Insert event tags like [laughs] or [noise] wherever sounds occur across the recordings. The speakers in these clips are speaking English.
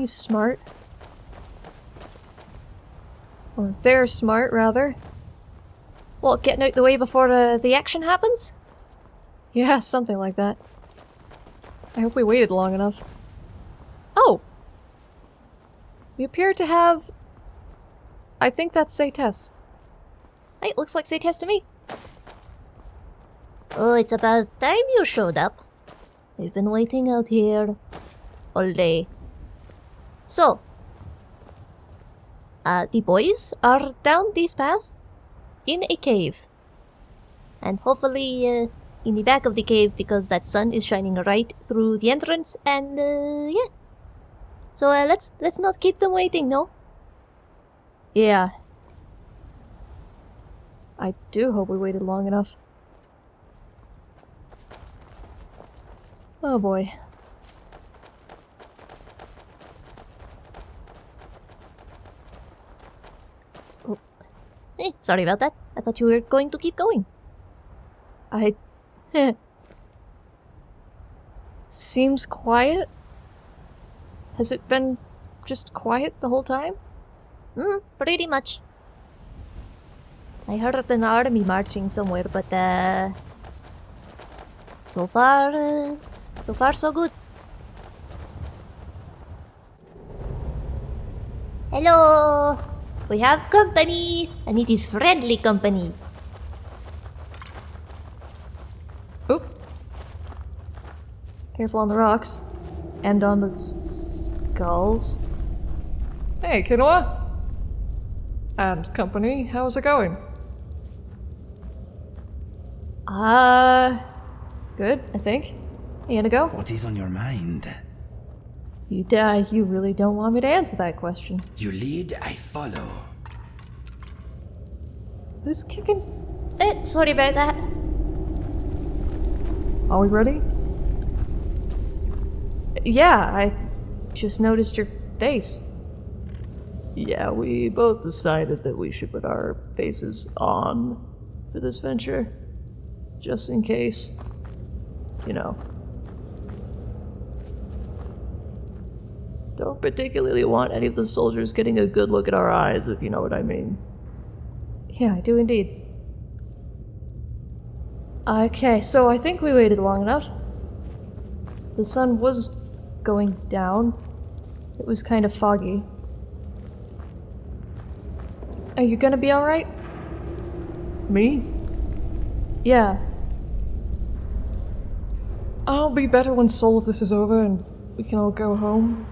He's smart. Or they're smart, rather. What, getting out the way before the, the action happens? Yeah, something like that. I hope we waited long enough. Oh! We appear to have... I think that's Zaytest. Hey, it looks like Zaytest to me. Oh, it's about time you showed up. We've been waiting out here all day. So, uh, the boys are down this path in a cave. And hopefully, uh, in the back of the cave because that sun is shining right through the entrance and, uh, yeah. So, uh, let's, let's not keep them waiting, no? Yeah. I do hope we waited long enough. Oh boy. Eh, sorry about that. I thought you were going to keep going. I... [laughs] Seems quiet? Has it been just quiet the whole time? Mm, pretty much. I heard an army marching somewhere, but uh... So far, uh, so far so good. Hello! We have company! And it is friendly company. Oop. Careful on the rocks. And on the skulls. Hey, Kinoa! And company, how's it going? Uh... Good, I think. You gonna go? What is on your mind? You, uh, you really don't want me to answer that question. You lead, I follow. Who's kicking? Eh, sorry about that. Are we ready? Yeah, I just noticed your face. Yeah, we both decided that we should put our faces on for this venture. Just in case. You know. Don't particularly want any of the soldiers getting a good look at our eyes, if you know what I mean. Yeah, I do indeed. Okay, so I think we waited long enough. The sun was going down. It was kind of foggy. Are you gonna be alright? Me? Yeah. I'll be better when Soul of this is over and we can all go home,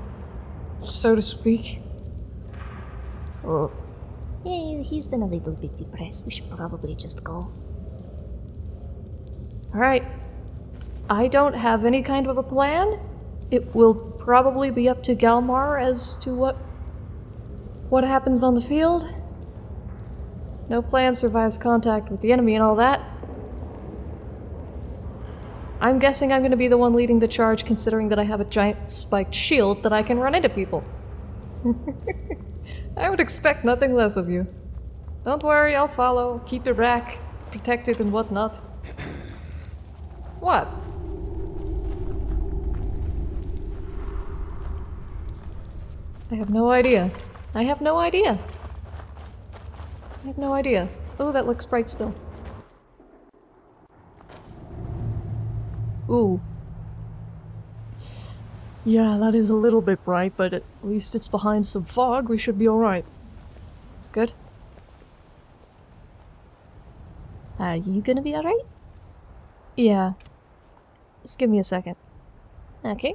so to speak. Oh. Yeah, he's been a little bit depressed. We should probably just go. Alright. I don't have any kind of a plan. It will probably be up to Galmar as to what what happens on the field. No plan survives contact with the enemy and all that. I'm guessing I'm going to be the one leading the charge considering that I have a giant spiked shield that I can run into people. [laughs] I would expect nothing less of you. Don't worry, I'll follow, keep your back protected and whatnot. [clears throat] What? I have no idea. I have no idea. I have no idea. Oh, that looks bright still. Ooh. Yeah, that is a little bit bright, but at least it's behind some fog. We should be alright. That's good. Are you gonna be alright? Yeah. Just give me a second. Okay.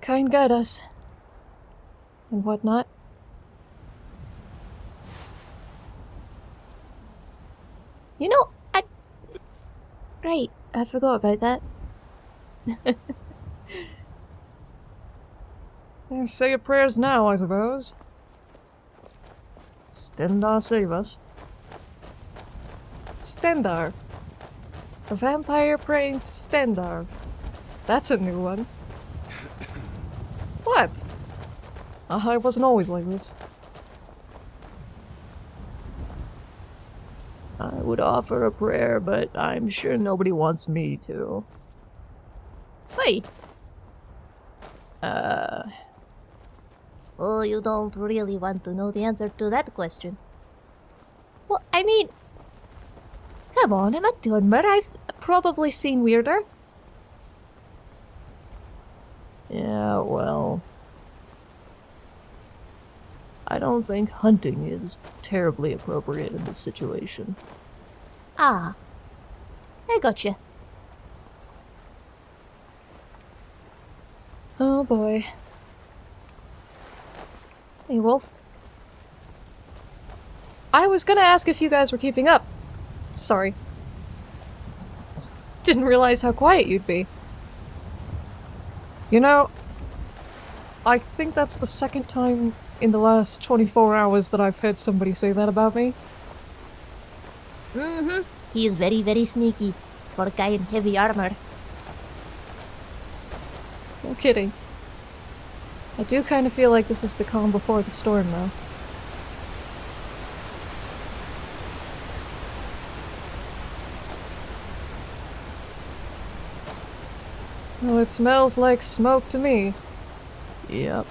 Kyne guide us. And whatnot. You know, I... Right, I forgot about that. [laughs] Yeah, say your prayers now, I suppose. Stendarr save us. Stendarr. A vampire praying to Stendarr. That's a new one. [coughs] what? Uh, I wasn't always like this. I would offer a prayer, but I'm sure nobody wants me to. Hey! Uh... Oh, you don't really want to know the answer to that question. Well, I mean... Come on, I'm not doing murder. I've probably seen weirder. Yeah, well... I don't think hunting is terribly appropriate in this situation. Ah. I gotcha. Oh boy. Hey, Wolf. I was gonna ask if you guys were keeping up. Sorry. Didn't realize how quiet you'd be. You know, I think that's the second time in the last 24 hours that I've heard somebody say that about me. Mm-hmm. He is very, very sneaky for a guy in heavy armor. No kidding. I do kind of feel like this is the calm before the storm, though. Well, it smells like smoke to me. Yep.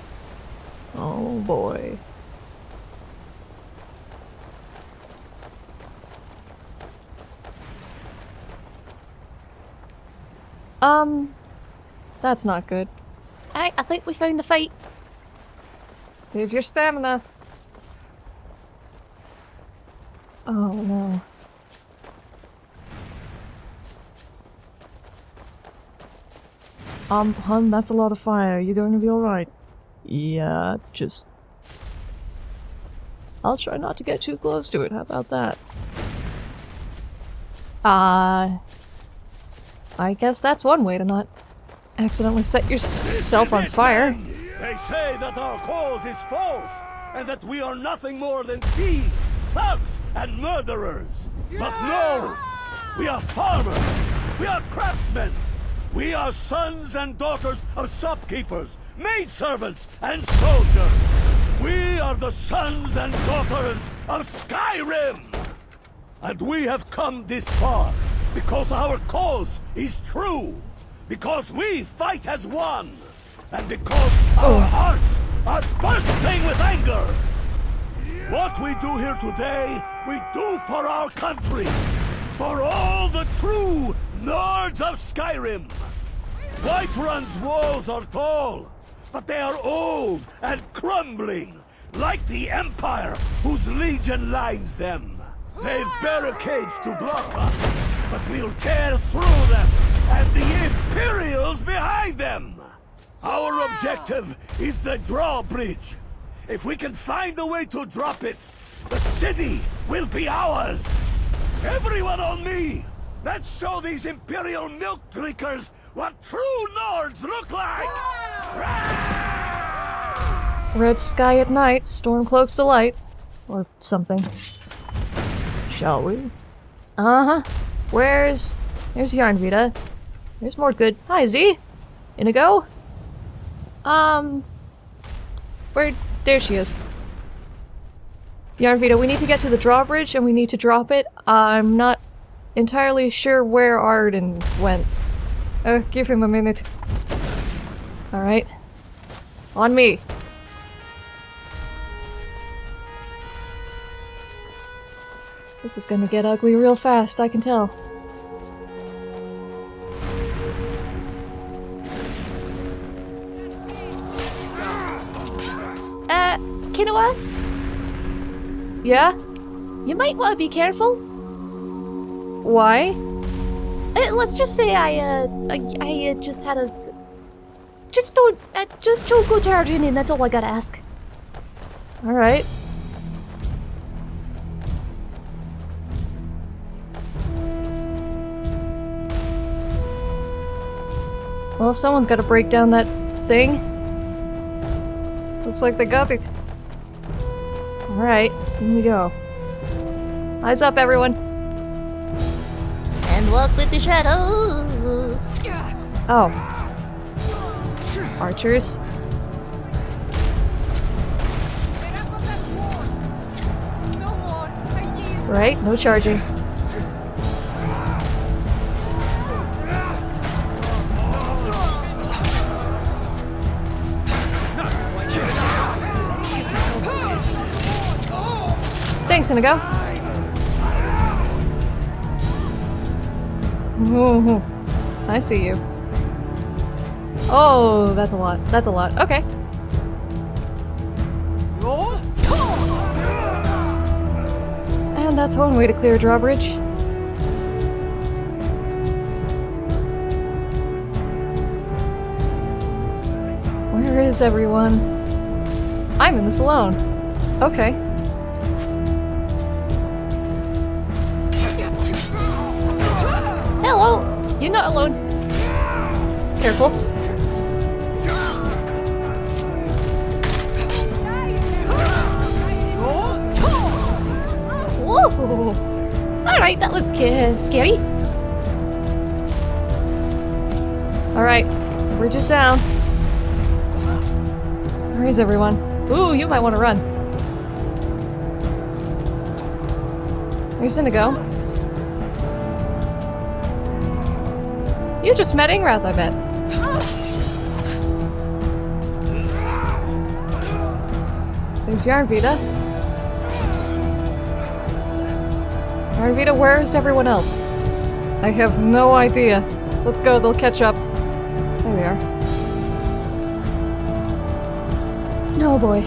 Oh boy. Um, that's not good. I, I think we found the fight. Save your stamina. Oh no. Um, hun, that's a lot of fire. You're going to be alright. Yeah, just... I'll try not to get too close to it, how about that? Uh... I guess that's one way to not accidentally set yourself on fire. They say that our cause is false, and that we are nothing more than thieves, thugs, and murderers. But no! We are farmers! We are craftsmen! We are sons and daughters of shopkeepers, maidservants, and soldiers! We are the sons and daughters of Skyrim! And we have come this far because our cause is true! Because we fight as one! And because our oh. hearts are bursting with anger! What we do here today, we do for our country! For all the true Nords of Skyrim! Whiterun's walls are tall, but they are old and crumbling, like the Empire whose legion lines them. They've barricades to block us, but we'll tear through them, and the Imperials behind them! Our objective is the drawbridge. If we can find a way to drop it, the city will be ours! Everyone on me! Let's show these Imperial milk drinkers what true Nords look like! Red sky at night, storm cloaks delight. Or something. Shall we? Uh-huh. Where's... There's Yarnvita. There's more good. Hi, Z! Inigo? Um... Where... There she is. Yarnvita, we need to get to the drawbridge and we need to drop it. I'm not entirely sure where Arden went. Uh, give him a minute. Alright. On me. This is gonna get ugly real fast, I can tell. Uh, Kinoa? Yeah? You might want to be careful. Why? Uh, let's just say I, uh, I, I uh, just had a... Just don't, uh, just don't go charging in, that's all I gotta ask. Alright. Well, someone's gotta break down that thing. Looks like they got it. Alright, here we go. Eyes up, everyone and walk with the shadows. Oh. Archers? Right, no charging. Thanks, Inigo. Ooh, I see you. Oh, that's a lot. That's a lot. Okay. And that's one way to clear a drawbridge. Where is everyone? I'm in this alone. Okay. You're not alone. Careful. Whoa! Alright, that was scary. Alright, bridge is down. Where is everyone? Ooh, you might want to run. Where's Indigo? You just met Ingrath, I bet. There's Yarnvita. Yarnvita, where's everyone else? I have no idea. Let's go, they'll catch up. There we are. No boy.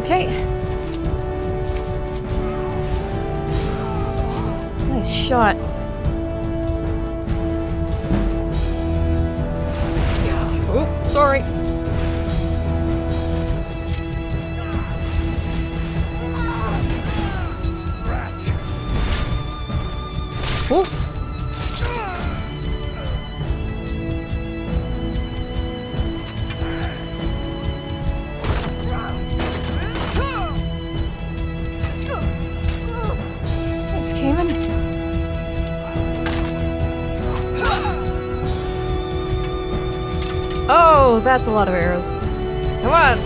Okay. Nice shot. Oh, that's a lot of arrows. Come on.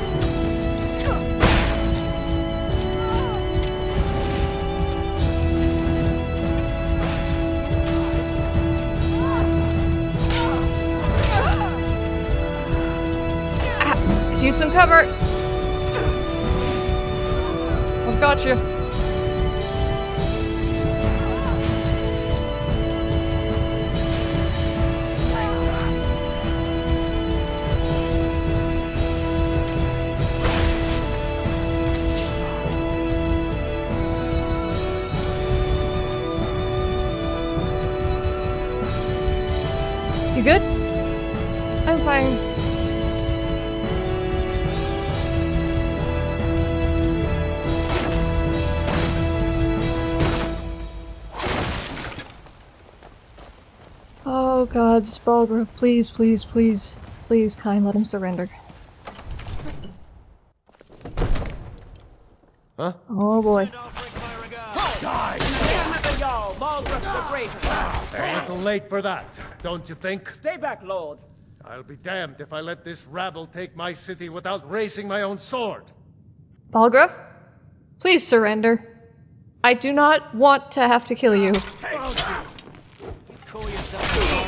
Ah, use some cover. I've got. You god, Balgruuf, please, please, please, please, Kyne, let him surrender. Huh? Oh boy. A little late for that, don't you think? Stay back, Lord. I'll be damned if I let this rabble take my city without raising my own sword. Balgruuf, please surrender. I do not want to have to kill you. Call yourself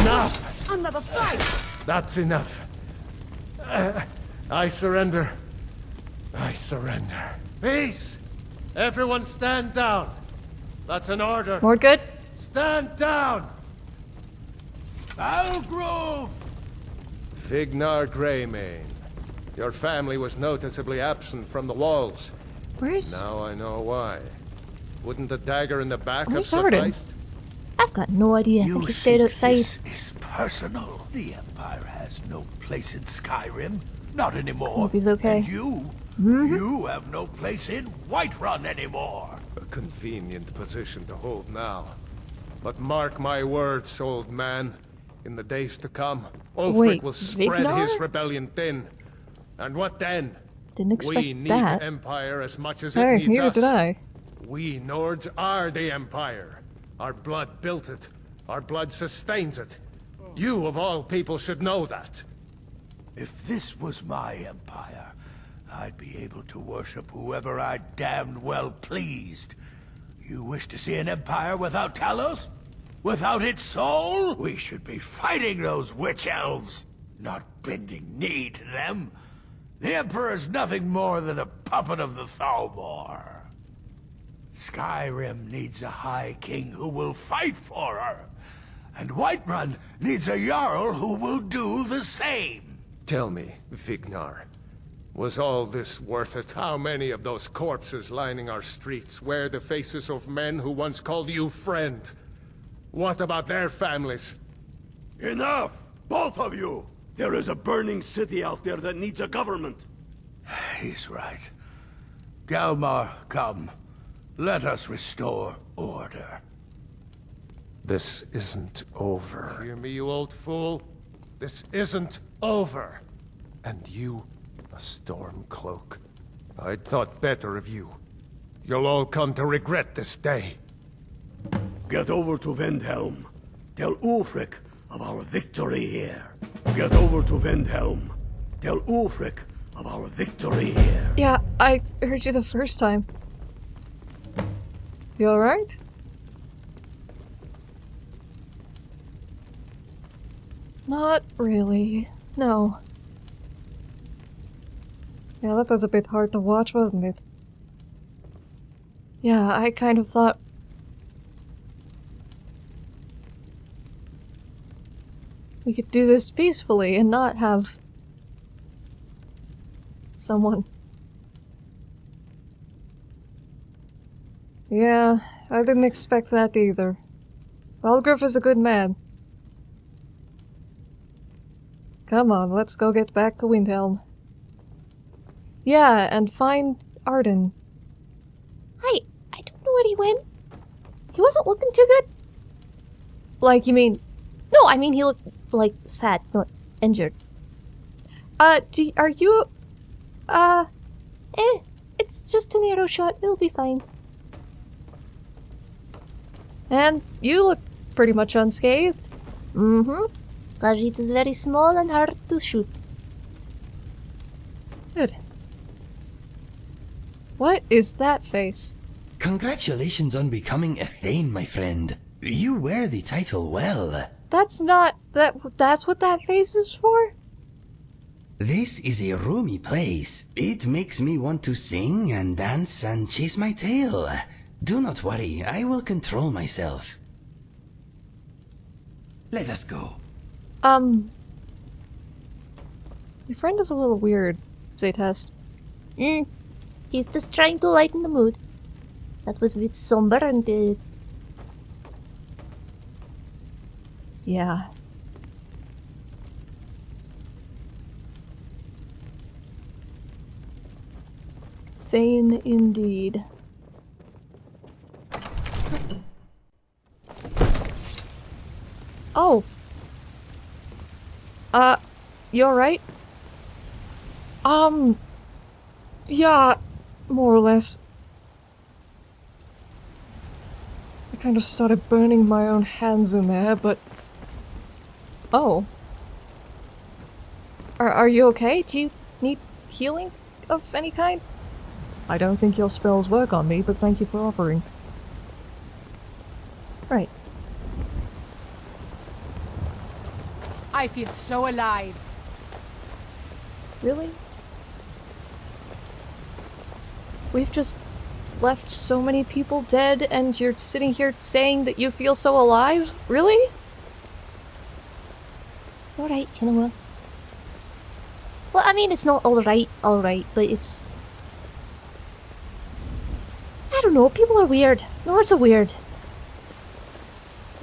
Enough! Another fight! That's enough. Uh, I surrender. I surrender. Peace! Everyone stand down. That's an order. Mordgood? Stand down! Algrove! Vignar Greymane. Your family was noticeably absent from the walls. Where's... Now I know why. Wouldn't the dagger in the back have Arden? sufficed? I've got no idea. I think he stayed outside. this is personal? The Empire has no place in Skyrim. Not anymore. Hope he's okay. And you? Mm-hmm. You have no place in Whiterun anymore. A convenient position to hold now. But mark my words, old man. In the days to come, Ulfric Wait, will spread Vignar? his rebellion thin. And what then? Didn't expect we need that. Empire as much as Hey, it needs neither us. did I. We Nords are the Empire. Our blood built it. Our blood sustains it. You, of all people, should know that. If this was my empire, I'd be able to worship whoever I damned well pleased. You wish to see an empire without Talos? Without its soul? We should be fighting those witch elves, not bending knee to them. The Emperor's nothing more than a puppet of the Thalmor. Skyrim needs a High King who will fight for her. And Whiterun needs a Jarl who will do the same. Tell me, Vignar, was all this worth it? How many of those corpses lining our streets wear the faces of men who once called you friend? What about their families? Enough! Both of you! There is a burning city out there that needs a government. [sighs] He's right. Galmar, come. Let us restore order. This isn't over. Hear me, you old fool? This isn't over. And you, a Stormcloak. I'd thought better of you. You'll all come to regret this day. Get over to Windhelm. Tell Ulfric of our victory here. Get over to Windhelm. Tell Ulfric of our victory here. Yeah, I heard you the first time. You alright? Not really. No. Yeah, that was a bit hard to watch, wasn't it? Yeah, I kind of thought... We could do this peacefully and not have... someone Yeah, I didn't expect that either. Balgruuf is a good man. Come on, let's go get back to Windhelm. Yeah, and find Arden. I I don't know where he went. He wasn't looking too good. Like, you mean... No, I mean he looked like sad, not injured. Uh, do, are you... Uh... Eh, it's just an arrow shot. It'll be fine. And you look pretty much unscathed. Mm-hmm. But it is very small and hard to shoot. Good. What is that face? Congratulations on becoming a Thane, my friend. You wear the title well. That's not... that. that's what that face is for? This is a roomy place. It makes me want to sing and dance and chase my tail. Do not worry, I will control myself. Let us go. Um... Your friend is a little weird, Zaytest. Mm. He's just trying to lighten the mood. That was a bit somber and uh, Yeah. Sane indeed. Oh. Uh, you alright? Um, yeah, more or less. I kind of started burning my own hands in there, but... Oh. Are, are you okay? Do you need healing of any kind? I don't think your spells work on me, but thank you for offering. Right. I feel so alive. Really? We've just left so many people dead and you're sitting here saying that you feel so alive? Really? it's alright, Kinoa. Well, I mean, it's not alright, alright, but it's... I don't know, people are weird. Lords are weird.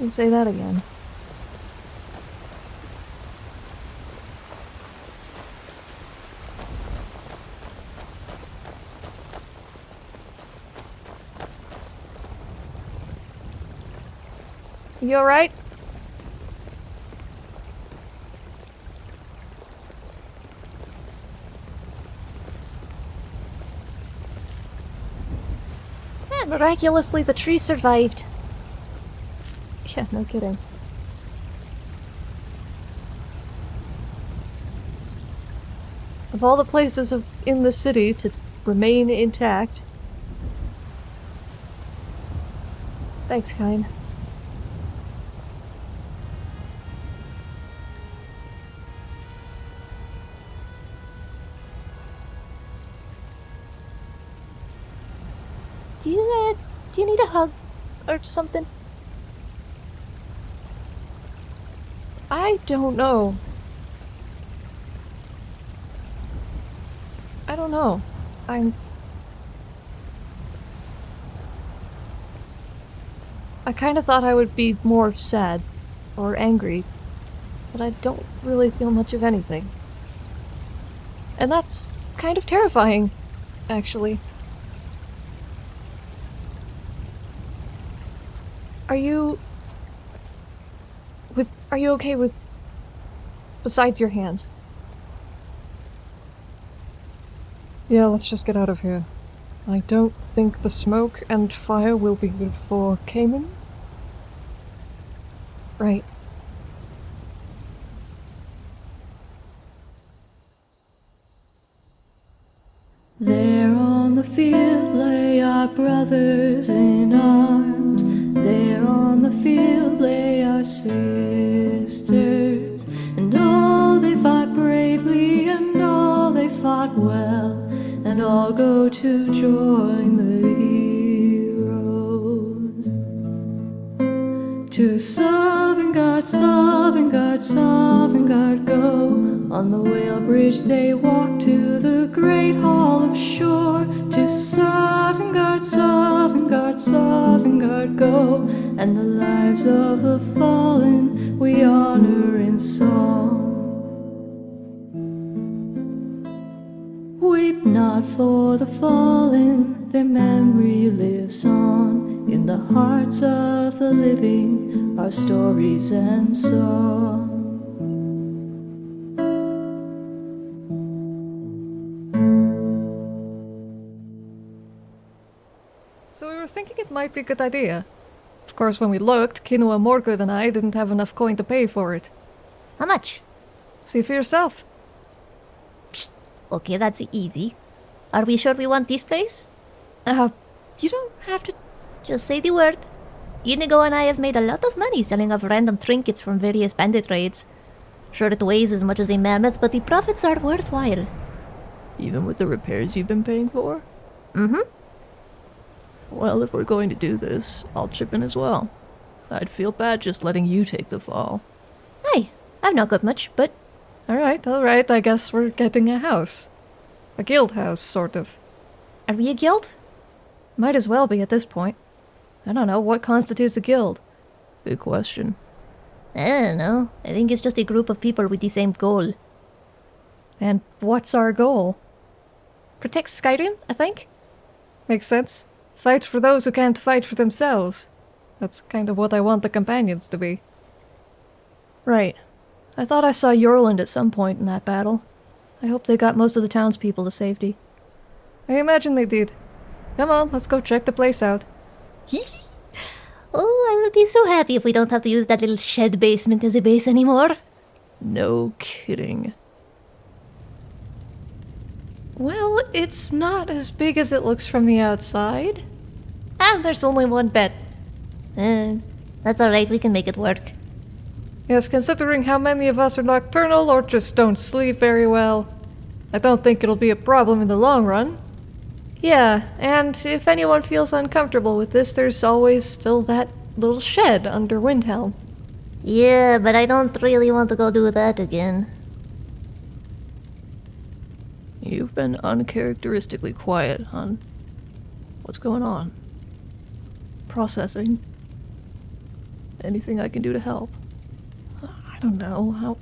You say that again. You alright? Miraculously the tree survived. Yeah, no kidding. Of all the places of, in the city to remain intact. Thanks, Kine. Do you need a hug or something? I don't know. I don't know. I'm. I kind of thought I would be more sad or angry, but I don't really feel much of anything. And that's kind of terrifying, actually. Are you. With. Are you okay with. Besides your hands? Yeah, let's just get out of here. I don't think the smoke and fire will be good for Cayman. Right. There on the field lay our brothers in arms. Sisters. And all they fought bravely, and all they fought well. And all go to join the heroes. To Sovngarde, Sovngarde, Sovngarde go. On the whale bridge they walk to the great hall of Shor. To Sovngarde, Sovngarde, Sovngarde go. And the lives of the fallen we honor in song. Weep not for the fallen, their memory lives on. In the hearts of the living our stories and songs. So we were thinking it might be a good idea. Of course, when we looked, Kinoa Morgoth and I didn't have enough coin to pay for it. How much? See for yourself. Okay, that's easy. Are we sure we want this place? Uh, you don't have to. Just say the word. Inigo and I have made a lot of money selling off random trinkets from various bandit raids. Sure, it weighs as much as a mammoth, but the profits are worthwhile. Even with the repairs you've been paying for? Mm-hmm. Well, if we're going to do this, I'll chip in as well. I'd feel bad just letting you take the fall. Hey, I've not got much, but Alright, alright, I guess we're getting a house. A guild house, sort of. are we a guild? Might as well be at this point. I don't know, what constitutes a guild? Good question. I don't know. I think it's just a group of people with the same goal. And what's our goal? Protect Skyrim, I think? Makes sense. Fight for those who can't fight for themselves. That's kind of what I want the companions to be. Right. I thought I saw Yorland at some point in that battle. I hope they got most of the townspeople to safety. I imagine they did. Come on, let's go check the place out. [laughs] Oh, I will be so happy if we don't have to use that little shed basement as a base anymore. No kidding. Well, it's not as big as it looks from the outside. Ah, there's only one bed. Uh, that's alright, we can make it work. Yes, considering how many of us are nocturnal or just don't sleep very well, I don't think it'll be a problem in the long run. Yeah, and if anyone feels uncomfortable with this, there's always still that little shed under Windhelm. Yeah, but I don't really want to go do that again. You've been uncharacteristically quiet, hon. What's going on? Processing. Anything I can do to help? I don't know how.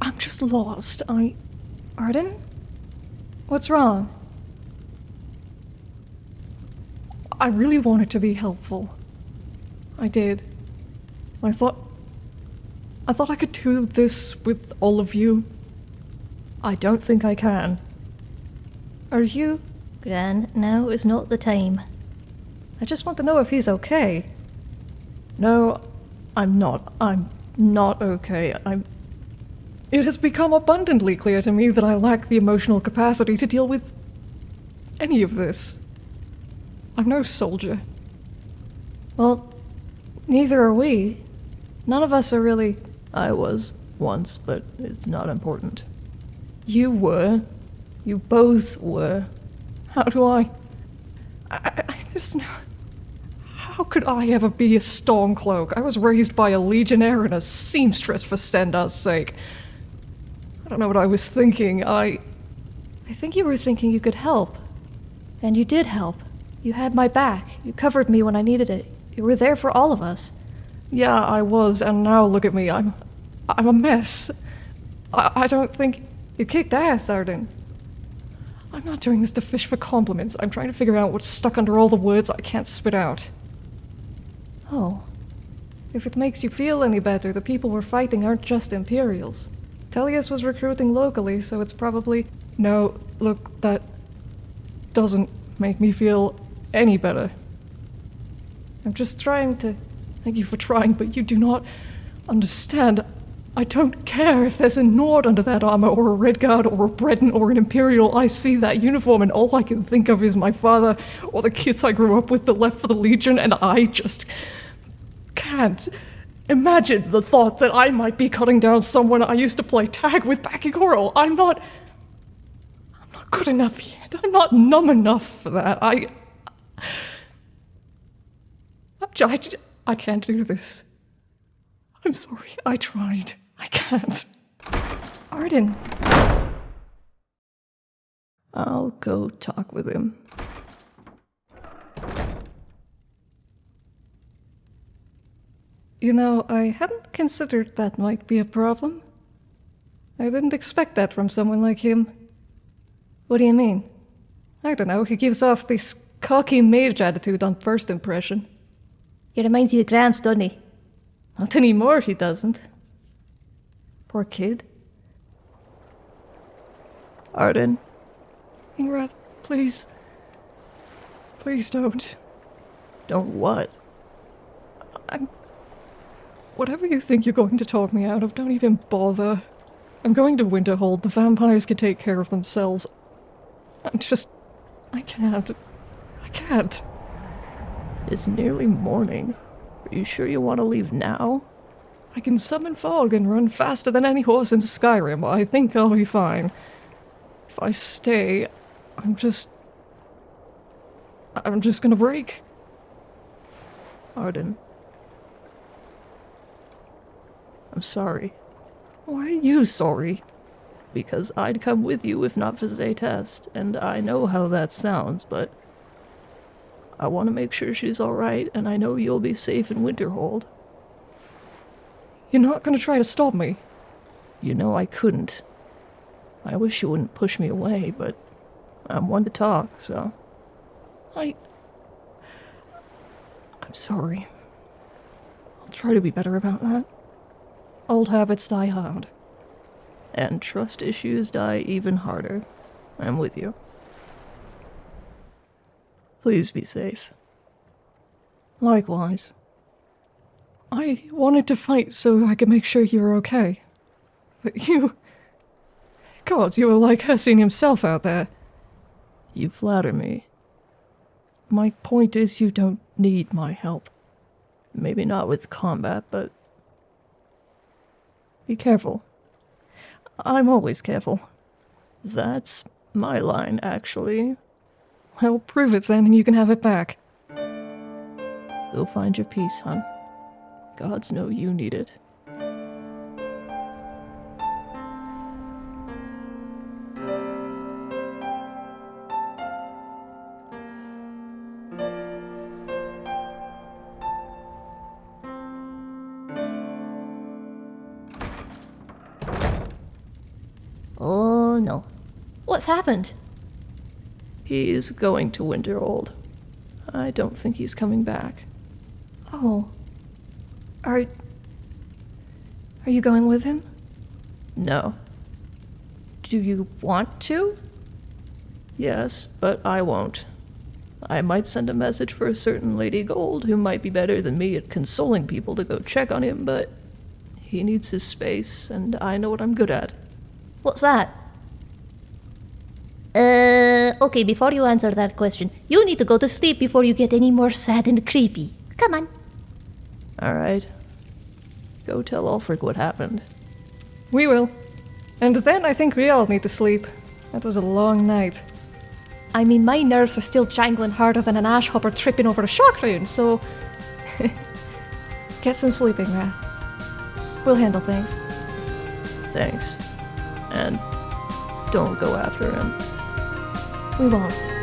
I'm just lost. I. Arden? What's wrong? I really wanted to be helpful. I did. I thought. I thought I could do this with all of you. I don't think I can. Are you? Gran, now is not the time. I just want to know if he's okay. No, I'm not. I'm not okay. I'm. It has become abundantly clear to me that I lack the emotional capacity to deal with any of this. I'm no soldier. Well, neither are we. None of us are really. I was once, but it's not important. You were. You both were. How do I. I, I- I just. How could I ever be a Stormcloak? I was raised by a legionnaire and a seamstress for Stendarr's sake. I don't know what I was thinking. I. I think you were thinking you could help. And you did help. You had my back. You covered me when I needed it. You were there for all of us. Yeah, I was, and now look at me. I'm. I'm a mess. I, I don't think. You kicked ass, Arden. I'm not doing this to fish for compliments. I'm trying to figure out what's stuck under all the words I can't spit out. Oh. If it makes you feel any better, the people we're fighting aren't just Imperials. Tullius was recruiting locally, so it's probably. No, look, that doesn't make me feel any better. I'm just trying to. Thank you for trying, but you do not understand. I don't care if there's a Nord under that armor, or a Redguard, or a Breton, or an Imperial. I see that uniform, and all I can think of is my father, or the kids I grew up with that left for the Legion, and I just can't imagine the thought that I might be cutting down someone I used to play tag with back in Chorrol. I'm not. I'm not good enough yet. I'm not numb enough for that. I. I, I, I can't do this. I'm sorry. I tried. I can't. Arden. I'll go talk with him. You know, I hadn't considered that might be a problem. I didn't expect that from someone like him. What do you mean? I don't know, he gives off this cocky mage attitude on first impression. He reminds you of Gramps, doesn't he? Not anymore, he doesn't. Poor kid. Arden. Ingrath, please. Please don't. Don't what? I'm. Whatever you think you're going to talk me out of, don't even bother. I'm going to Winterhold. The vampires can take care of themselves. I'm just. I can't. I can't. It's nearly morning. Are you sure you want to leave now? I can summon fog and run faster than any horse in Skyrim. I think I'll be fine. If I stay, I'm just. I'm just gonna break. Arden. I'm sorry. Why are you sorry? Because I'd come with you if not for Zaytest, and I know how that sounds, but. I want to make sure she's alright, and I know you'll be safe in Winterhold. You're not gonna try to stop me? You know I couldn't. I wish you wouldn't push me away, but I'm one to talk, so. I. I'm sorry. I'll try to be better about that. Old habits die hard. And trust issues die even harder. I'm with you. Please be safe. Likewise. I wanted to fight so I could make sure you were okay. But you. God, you were like Hircine himself out there. You flatter me. My point is, you don't need my help. Maybe not with combat, but. Be careful. I'm always careful. That's my line, actually. Well, prove it then, and you can have it back. Go find your peace, hon. Gods know you need it. Oh no. What's happened? He's going to Winterhold. I don't think he's coming back. Oh. Are. Are you going with him? No. Do you want to? Yes, but I won't. I might send a message for a certain Lady Gold who might be better than me at consoling people to go check on him, but He needs his space, and I know what I'm good at. What's that? Uh, okay, before you answer that question, you need to go to sleep before you get any more sad and creepy. Come on. Alright. Go tell Ulfric what happened. We will. And then I think we all need to sleep. That was a long night. I mean, my nerves are still jangling harder than an ash hopper tripping over a shock rune, so. [laughs] Get some sleeping, Wrath. We'll handle things. Thanks. And don't go after him. We won't. Good.